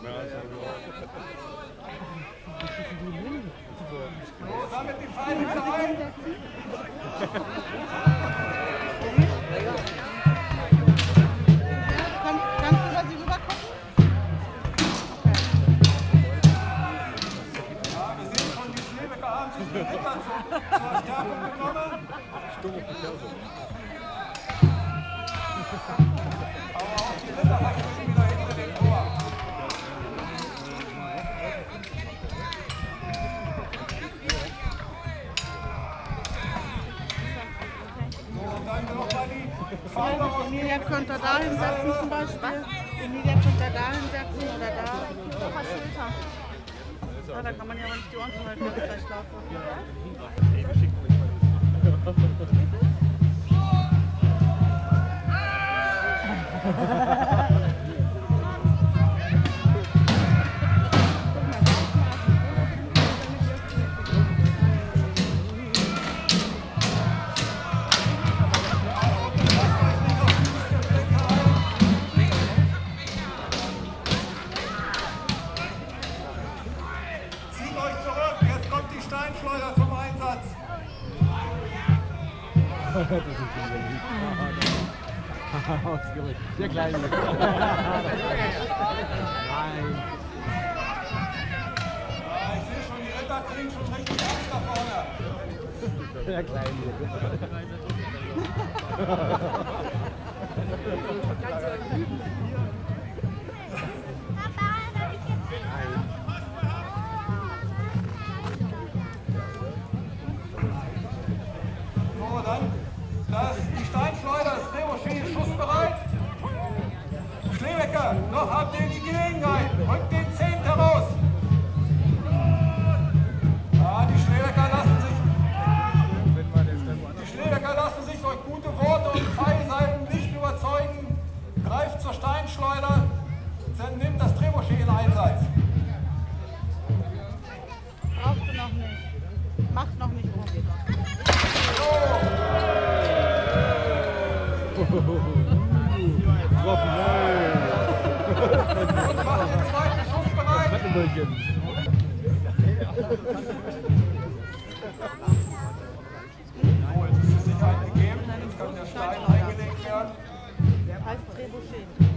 So, sammelt die Pfeile ein. Emilia könnte da hinsetzen zum Beispiel. Emilia könnte da hinsetzen oder da. Ja, da kann man ja aber nicht die Ohren zuhalten, wenn es gleich laut Ausgerückt. Der kleine. Nein. Ich sehe schon, die Ritter kriegen schon richtig Angst da vorne. Der kleine. Wattenbällchen. So, jetzt ist die Sicherheit gegeben. Jetzt kann der Stein eingelegt werden. Heißt Trebuchet.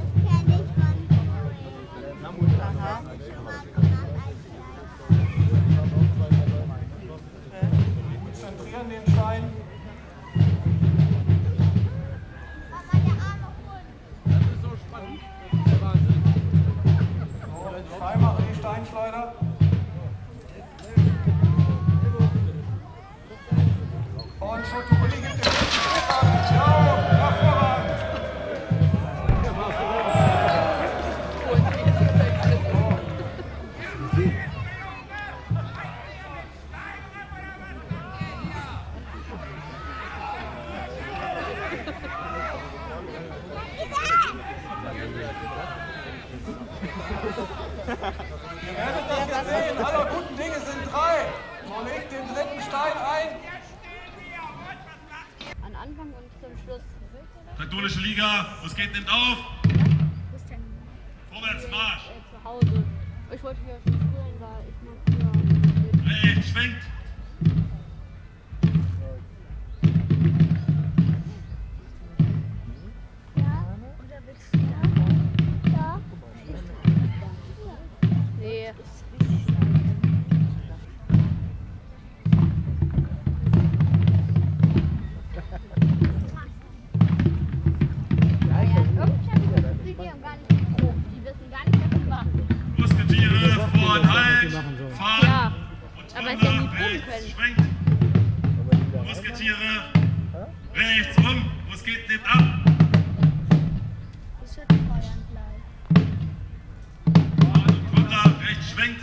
Ihr werdet das jetzt sehen. Aller guten Dinge sind drei. So legt den dritten Stein ein. An Anfang und zum Schluss. Katholische Liga, was geht, nimmt auf. Vorwärts, Marsch. äh, zu Hause? Ich wollte hier schon spielen, weil ich mag hier. Rechts, schwenkt. Ja? Oder willst du Musketiere. Rechts, rum. Was geht, nimmt ab. Ich würde feuern gleich. Runter, rechts, schwenkt.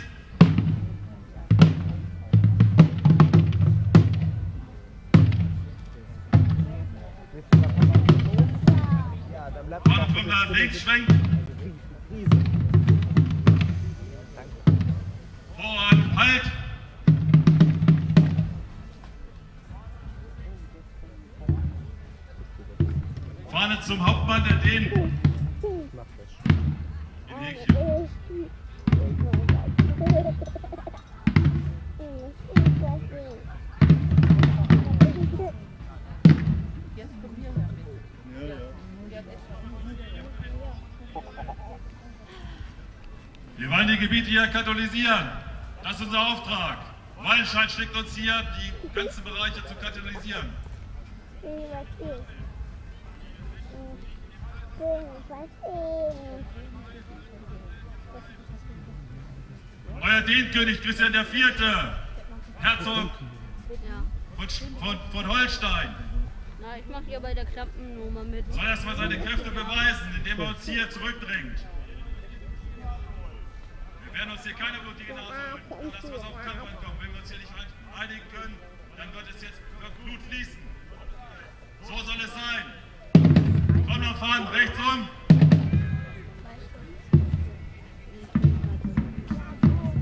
Und runter, links, schwenkt. Vorhand, Halt. Zum Hauptmann, der probieren wir wollen die Gebiete hier katalogisieren. Das ist unser Auftrag. Wallenstein schickt uns hier, die ganzen Bereiche zu katalogisieren. Euer Dienkönig Christian IV., Herzog von, von, von Holstein, Na, ich mache hier bei der Klappennummer mit. soll erstmal seine Kräfte beweisen, indem er uns hier zurückdrängt. Wir werden uns hier keine blutige Nase holen. Dann lassen wir es auf Kampf ankommen. Wenn wir uns hier nicht einigen können, dann wird es jetzt wird Blut fließen. So soll es sein. Komm noch fahren, rechts um.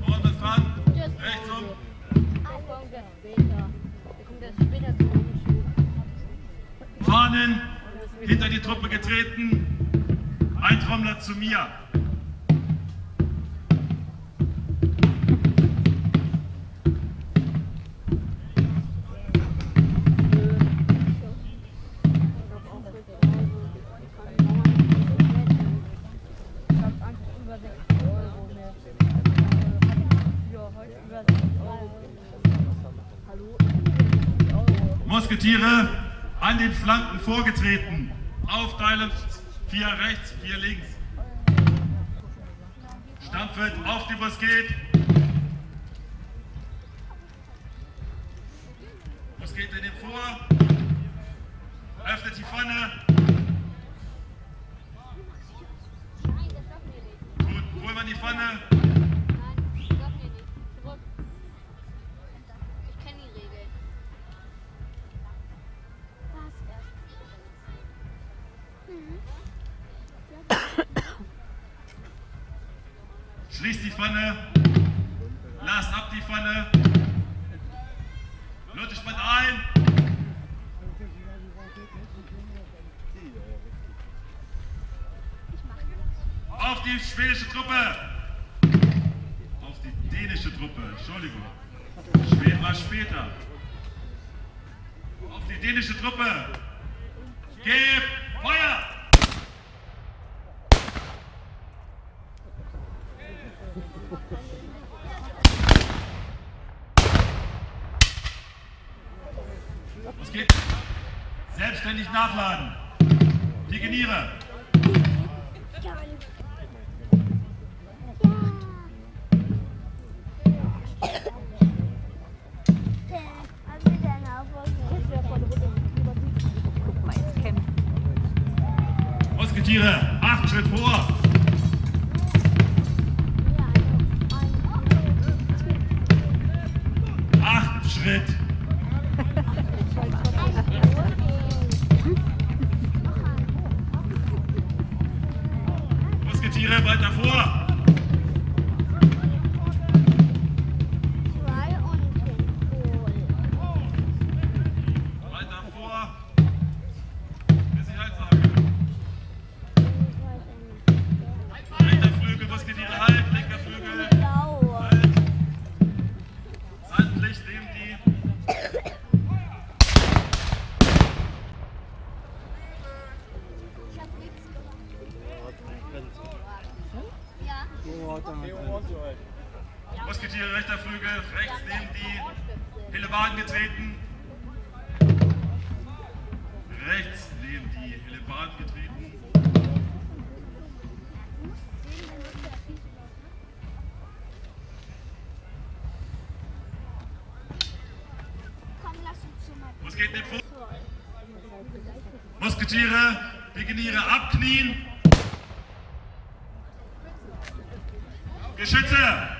Vorne fahren, rechts um. Fahnen hinter die Truppe getreten. Ein Trommler zu mir. Über 6 Euro mehr. Ja, heute über 6 Euro. Hallo? 60. Musketiere an den Flanken vorgetreten. Aufteilen, vier rechts, vier links. Stampfet auf die Musket. Musket in den Vor. Öffnet die Pfanne. Regeln. Schließt die Pfanne. Lasst ab die Pfanne. Leute, spannt ein. Auf die schwedische Truppe. Auf die dänische Truppe. Entschuldigung. Schweden war später. Auf die dänische Truppe. Gib Feuer! Was geht? Selbstständig nachladen. Pikeniere. Musketiere. Acht Schritt vor. Acht Schritt. Musketiere, rechter Flügel, rechts neben die Hellebarden getreten. Rechts neben die Hellebarden getreten. Musket neben vor. Musketiere, Pikeniere abknien. Geschütze!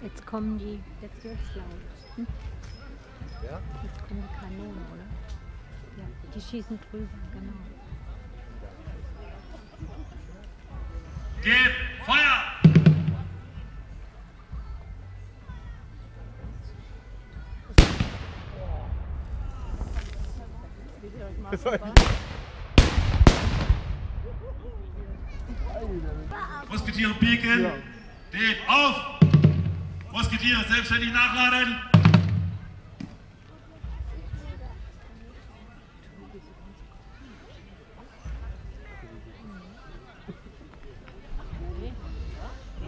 Jetzt kommen die, jetzt wird's laut. Hm? Jetzt kommen die Kanonen, oder? Ja, die schießen drüber, genau. Gib Feuer! Musketiere pieken. Steht auf! Musketiere selbstständig nachladen.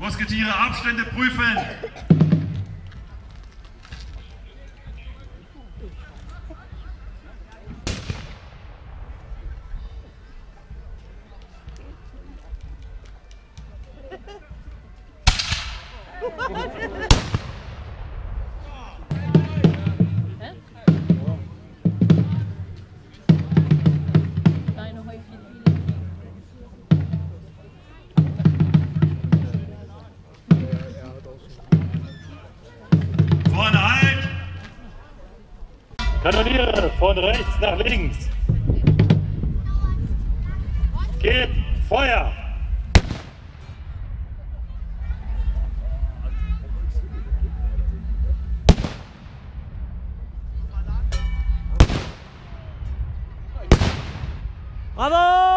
Musketiere Abstände prüfen. Rechts nach links. Geht Feuer! Bravo!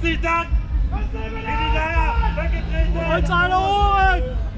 Herzlichen Dank! In die Leier weggetreten! Uns alle Ohren!